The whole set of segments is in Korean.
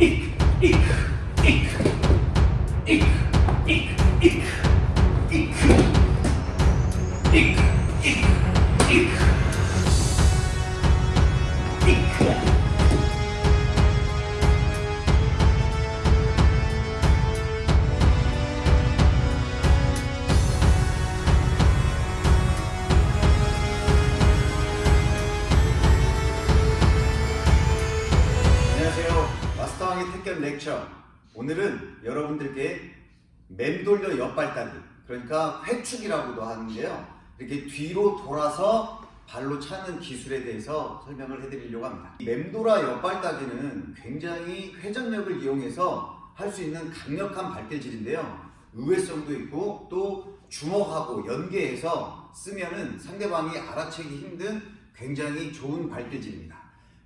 안녕하세 택견 렉처. 오늘은 여러분들께 맴돌려 옆발따기, 그러니까 회축이라고도 하는데요. 이렇게 뒤로 돌아서 발로 차는 기술에 대해서 설명을 해드리려고 합니다. 이 맴돌아 옆발따기는 굉장히 회전력을 이용해서 할 수 있는 강력한 발길질인데요. 의외성도 있고 또 주먹하고 연계해서 쓰면 은 상대방이 알아채기 힘든 굉장히 좋은 발길질입니다.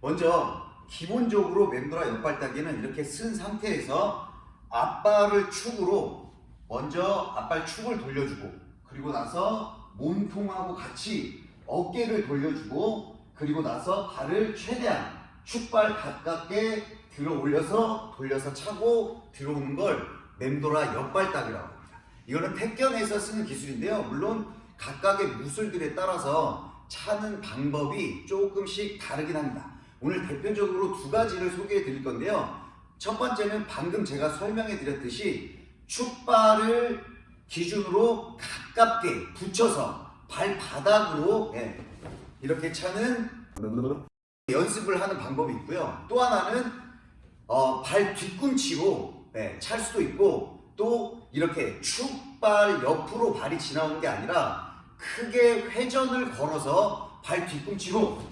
먼저 기본적으로 맴돌아 옆발따기는 이렇게 쓴 상태에서 앞발을 축으로 먼저 앞발 축을 돌려주고 그리고 나서 몸통하고 같이 어깨를 돌려주고 그리고 나서 발을 최대한 축발 가깝게 들어 올려서 돌려서 차고 들어오는 걸 맴돌아 옆발따기라고 합니다. 이거는 택견에서 쓰는 기술인데요. 물론 각각의 무술들에 따라서 차는 방법이 조금씩 다르긴 합니다. 오늘 대표적으로 두 가지를 소개해 드릴 건데요. 첫 번째는 방금 제가 설명해 드렸듯이 축발을 기준으로 가깝게 붙여서 발바닥으로 예, 이렇게 차는 연습을 하는 방법이 있고요. 또 하나는 어, 발 뒤꿈치로 예, 찰 수도 있고 또 이렇게 축발 옆으로 발이 지나오는 게 아니라 크게 회전을 걸어서 발 뒤꿈치로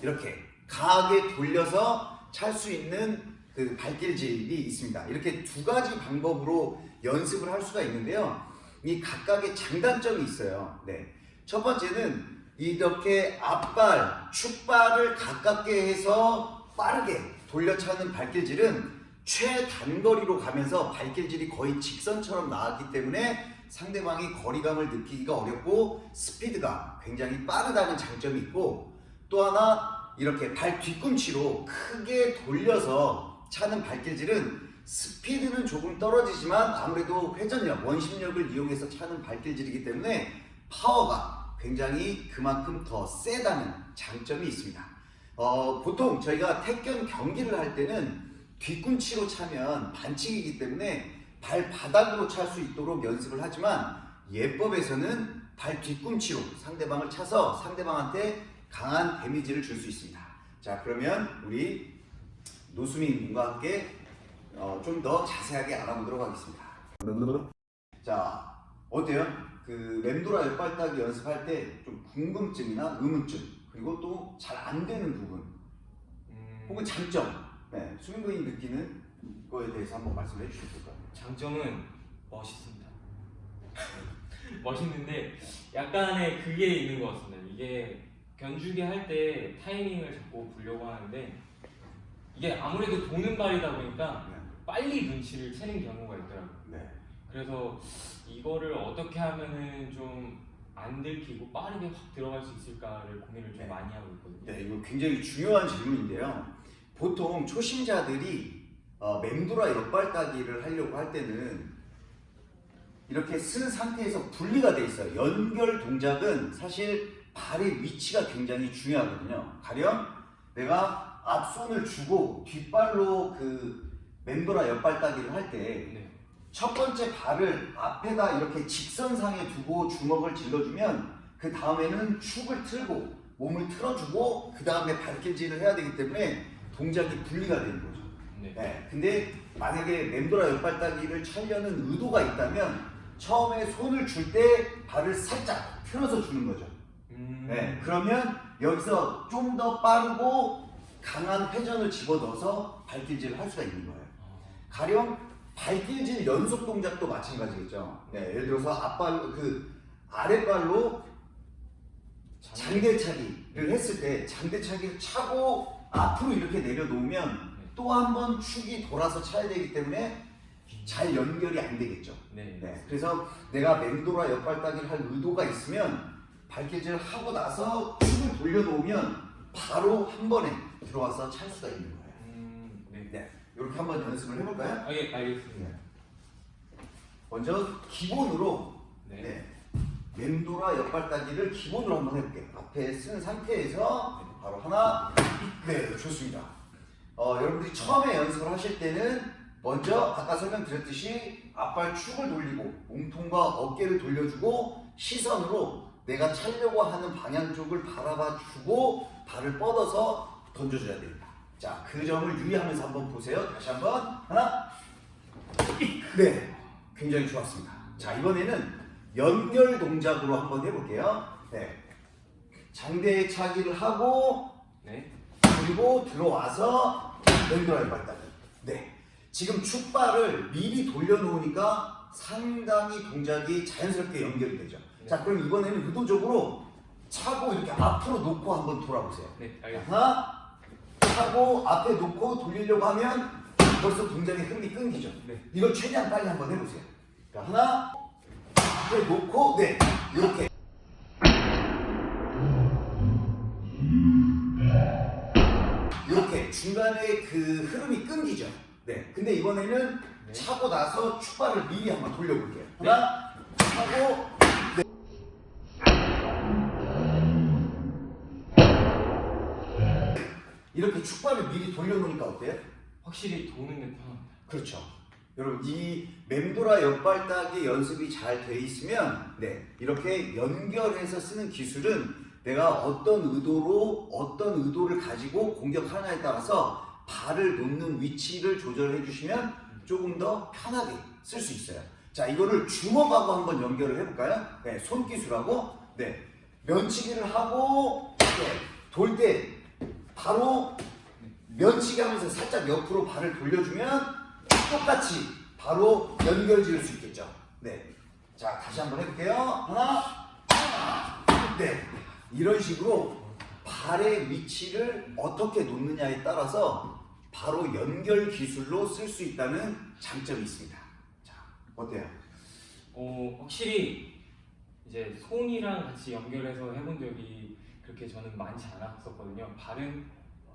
이렇게 강하게 돌려서 찰 수 있는 그 발길질이 있습니다. 이렇게 두 가지 방법으로 연습을 할 수가 있는데요. 이 각각의 장단점이 있어요. 네. 첫 번째는 이렇게 앞발, 축발을 가깝게 해서 빠르게 돌려차는 발길질은 최단거리로 가면서 발길질이 거의 직선처럼 나왔기 때문에 상대방이 거리감을 느끼기가 어렵고 스피드가 굉장히 빠르다는 장점이 있고 또 하나 이렇게 발 뒤꿈치로 크게 돌려서 차는 발길질은 스피드는 조금 떨어지지만 아무래도 회전력, 원심력을 이용해서 차는 발길질이기 때문에 파워가 굉장히 그만큼 더 세다는 장점이 있습니다. 어, 보통 저희가 택견 경기를 할 때는 뒤꿈치로 차면 반칙이기 때문에 발바닥으로 찰 수 있도록 연습을 하지만 예법에서는 발 뒤꿈치로 상대방을 차서 상대방한테 강한 데미지를 줄 수 있습니다. 자 그러면 우리 노수민 군과 함께 어, 좀 더 자세하게 알아보도록 하겠습니다. 자 어때요? 그 맴돌아 옆발따기 연습할 때 좀 궁금증이나 의문점 그리고 또 잘 안 되는 부분 음, 혹은 장점 네, 수민 군이 느끼는 거에 대해서 한번 말씀해 주실 까요? 장점은 멋있습니다. 멋있는데 약간의 그게 있는 것 같습니다. 이게 견주기 할 때 타이밍을 잡고 보려고 하는데 이게 아무래도 도는 발이다 보니까 네. 빨리 눈치를 채는 경우가 있더라고요. 네. 그래서 이거를 어떻게 하면은 좀 안 들키고 빠르게 확 들어갈 수 있을까를 고민을 좀 네. 많이 하고 있거든요. 네, 이거 굉장히 중요한 질문인데요. 보통 초심자들이 어, 맴돌아 옆발따기를 하려고 할 때는 이렇게 쓴 상태에서 분리가 돼 있어요. 연결 동작은 사실 발의 위치가 굉장히 중요하거든요. 가령 내가 앞손을 주고 뒷발로 그 맴돌아 옆발 따기를 할때 네. 첫 번째 발을 앞에다 이렇게 직선상에 두고 주먹을 질러주면 그 다음에는 축을 틀고 몸을 틀어주고 그 다음에 발길질을 해야 되기 때문에 동작이 분리가 되는 거죠. 네. 네, 근데 만약에 맴돌아 옆발 따기를 차려는 의도가 있다면 처음에 손을 줄 때 발을 살짝 틀어서 주는 거죠. 음, 네, 그러면 여기서 좀 더 빠르고 강한 회전을 집어넣어서 발길질을 할 수가 있는 거예요. 가령 발길질 연속 동작도 마찬가지겠죠. 네, 예를 들어서 앞발 그 아랫발로 장대차기를 했을 때 장대차기를 차고 앞으로 이렇게 내려놓으면 또 한 번 축이 돌아서 차야 되기 때문에 잘 연결이 안 되겠죠. 네. 네, 그래서 내가 맹도라 옆발따기를 할 의도가 있으면 발길질을 하고 나서 축을 돌려놓으면 바로 한 번에 들어와서 찰 수가 있는 거예요. 음, 네. 네, 이렇게 한번 연습을 해볼까요? 아, 예, 알겠습니다. 먼저 기본으로 네. 네. 맴돌아 옆발따기를 기본으로 한번 해볼게요. 앞에 쓴 상태에서 바로 하나, 네, 좋습니다. 어, 여러분들이 처음에 연습을 하실 때는 먼저 아까 설명드렸듯이 앞발 축을 돌리고 몸통과 어깨를 돌려주고 시선으로 내가 차려고 하는 방향 쪽을 바라봐 주고 발을 뻗어서 던져줘야 됩니다. 자, 그 점을 유의하면서 한번 보세요. 다시 한번 하나, 네, 굉장히 좋았습니다. 자, 이번에는 연결 동작으로 한번 해볼게요. 네, 장대에 차기를 하고 네. 그리고 들어와서 왼손 발다리. 네. 지금 축발을 미리 돌려놓으니까 상당히 동작이 자연스럽게 연결이 되죠. 네. 자, 그럼 이번에는 의도적으로 차고 이렇게 앞으로 놓고 한번 돌아보세요. 네, 알겠습니다. 하나, 차고 앞에 놓고 돌리려고 하면 벌써 동작의 흐름이 끊기죠. 네. 이걸 최대한 빨리 한번 해보세요. 자, 하나, 앞에 놓고, 네, 이렇게. 이렇게 중간에 그 흐름이 끊기죠. 네. 근데 이번에는 네. 차고 나서 축발을 미리 한번 돌려볼게요. 하나, 차고, 네. 이렇게 축발을 미리 돌려놓으니까 어때요? 확실히 도는 게 편합니다. 그렇죠. 여러분 이 맴돌아 옆발따기 연습이 잘 돼 있으면 네 이렇게 연결해서 쓰는 기술은 내가 어떤 의도로 어떤 의도를 가지고 공격하느냐에 따라서 발을 놓는 위치를 조절해 주시면 조금 더 편하게 쓸 수 있어요. 자 이거를 주먹하고 한번 연결을 해볼까요? 네 손기술하고 네 면치기를 하고 네, 돌때 바로 면치기 하면서 살짝 옆으로 발을 돌려주면 똑같이 바로 연결 지을 수 있겠죠. 네. 자, 다시 한번 해볼게요. 하나, 하나, 네. 이런 식으로 발의 위치를 어떻게 놓느냐에 따라서 바로 연결 기술로 쓸 수 있다는 장점이 있습니다. 자, 어때요? 어, 확실히 이제 손이랑 같이 연결해서 해본 적이 그렇게 저는 많지 않았었거든요. 발은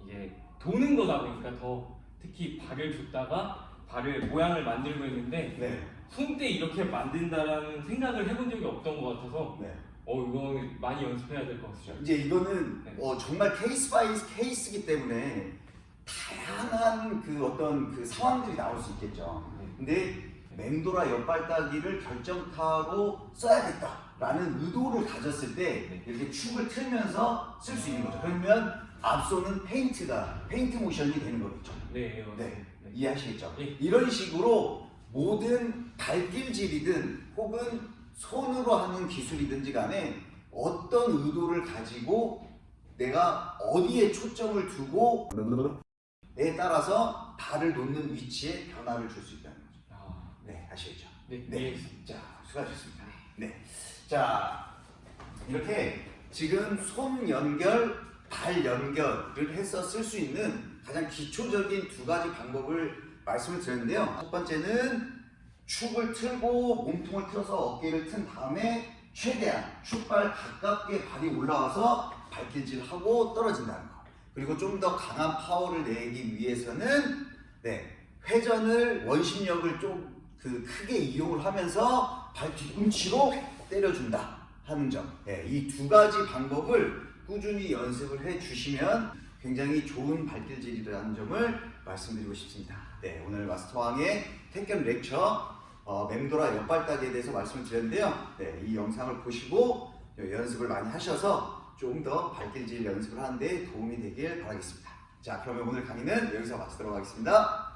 이게 도는 거다 보니까 더 특히 발을 줬다가 발을 모양을 만들고 있는데 네. 손때 이렇게 만든다라는 생각을 해본 적이 없던 것 같아서 네. 어 이거 많이 연습해야 될 것 같아요. 이제 이거는 네. 어, 정말 case by case이기 때문에 다양한 그 어떤 그 상황들이 나올 수 있겠죠. 네. 근데 맹도라 옆발따기를 결정타로 써야겠다라는 의도를 가졌을 때 네. 이렇게 축을 틀면서 쓸 수 있는 거죠. 그러면 앞서는 페인트가 페인트 모션이 되는 거겠죠. 네, 맞습니다. 네. 네. 이해하시겠죠? 예. 이런 식으로 모든 발길질이든 혹은 손으로 하는 기술이든지 간에 어떤 의도를 가지고 내가 어디에 초점을 두고 에 따라서 발을 놓는 위치에 변화를 줄 수 있다는 거죠. 아, 네, 아시겠죠? 네, 네. 이해했습니다. 자, 수고하셨습니다. 네. 자, 이렇게 지금 손 연결, 발 연결을 해서 쓸 수 있는 가장 기초적인 두 가지 방법을 말씀을 드렸는데요. 첫 번째는 축을 틀고 몸통을 틀어서 어깨를 튼 다음에 최대한 축발 가깝게 발이 올라와서 발길질하고 떨어진다는 거. 그리고 좀 더 강한 파워를 내기 위해서는 네, 회전을 원심력을 좀 그 크게 이용을 하면서 발 뒤꿈치로 때려준다 하는 점. 네, 이두 가지 방법을 꾸준히 연습을 해 주시면 굉장히 좋은 발길질이라는 점을 말씀드리고 싶습니다. 네, 오늘 마스터왕의 태권 렉처 어, 맴돌아 옆발따기에 대해서 말씀을 드렸는데요. 네, 이 영상을 보시고 연습을 많이 하셔서 좀더 발길질 연습을 하는데 도움이 되길 바라겠습니다. 자, 그러면 오늘 강의는 여기서 마치도록 하겠습니다.